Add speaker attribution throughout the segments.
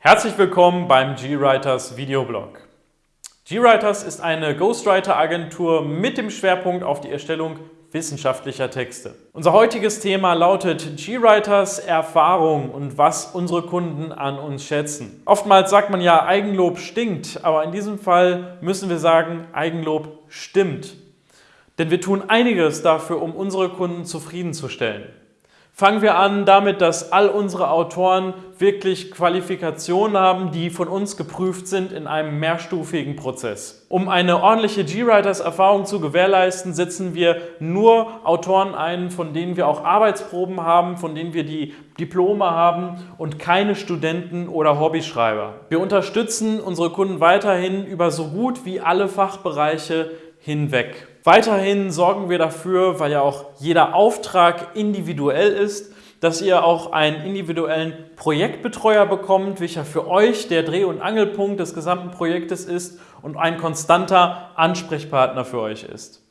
Speaker 1: Herzlich willkommen beim GWriters Videoblog. GWriters ist eine Ghostwriter-Agentur mit dem Schwerpunkt auf die Erstellung wissenschaftlicher Texte. Unser heutiges Thema lautet GWriters Erfahrung und was unsere Kunden an uns schätzen. Oftmals sagt man ja, Eigenlob stinkt, aber in diesem Fall müssen wir sagen, Eigenlob stimmt. Denn wir tun einiges dafür, um unsere Kunden zufriedenzustellen. Fangen wir an damit, dass all unsere Autoren wirklich Qualifikationen haben, die von uns geprüft sind in einem mehrstufigen Prozess. Um eine ordentliche G-Writers-Erfahrung zu gewährleisten, setzen wir nur Autoren ein, von denen wir auch Arbeitsproben haben, von denen wir die Diplome haben und keine Studenten oder Hobbyschreiber. Wir unterstützen unsere Kunden weiterhin über so gut wie alle Fachbereiche hinweg. Weiterhin sorgen wir dafür, weil ja auch jeder Auftrag individuell ist, dass ihr auch einen individuellen Projektbetreuer bekommt, welcher für euch der Dreh- und Angelpunkt des gesamten Projektes ist und ein konstanter Ansprechpartner für euch ist.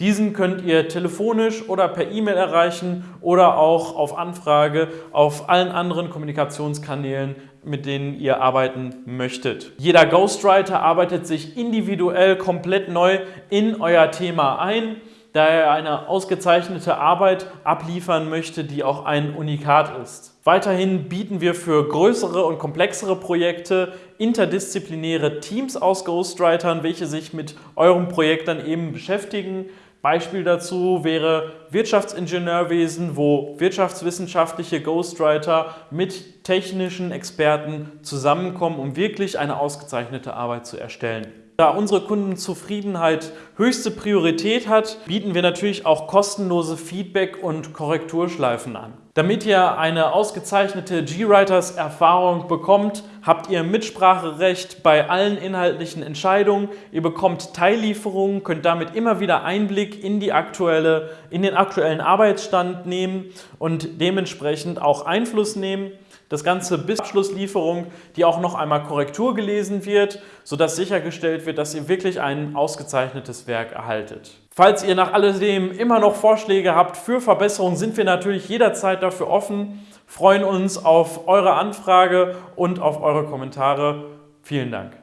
Speaker 1: Diesen könnt ihr telefonisch oder per E-Mail erreichen oder auch auf Anfrage auf allen anderen Kommunikationskanälen, mit denen ihr arbeiten möchtet. Jeder Ghostwriter arbeitet sich individuell komplett neu in euer Thema ein, da er eine ausgezeichnete Arbeit abliefern möchte, die auch ein Unikat ist. Weiterhin bieten wir für größere und komplexere Projekte interdisziplinäre Teams aus Ghostwritern, welche sich mit eurem Projekt dann eben beschäftigen. Beispiel dazu wäre Wirtschaftsingenieurwesen, wo wirtschaftswissenschaftliche Ghostwriter mit technischen Experten zusammenkommen, um wirklich eine ausgezeichnete Arbeit zu erstellen. Da unsere Kundenzufriedenheit höchste Priorität hat, bieten wir natürlich auch kostenlose Feedback- und Korrekturschleifen an. Damit ihr eine ausgezeichnete G-Writers-Erfahrung bekommt, habt ihr Mitspracherecht bei allen inhaltlichen Entscheidungen. Ihr bekommt Teillieferungen, könnt damit immer wieder Einblick in, die aktuelle, in den aktuellen Arbeitsstand nehmen und dementsprechend auch Einfluss nehmen. Das Ganze bis Abschlusslieferung, die auch noch einmal Korrektur gelesen wird, sodass sichergestellt wird, dass ihr wirklich ein ausgezeichnetes Werk erhaltet. Falls ihr nach alledem immer noch Vorschläge habt für Verbesserungen, sind wir natürlich jederzeit dafür offen, freuen uns auf eure Anfrage und auf eure Kommentare. Vielen Dank.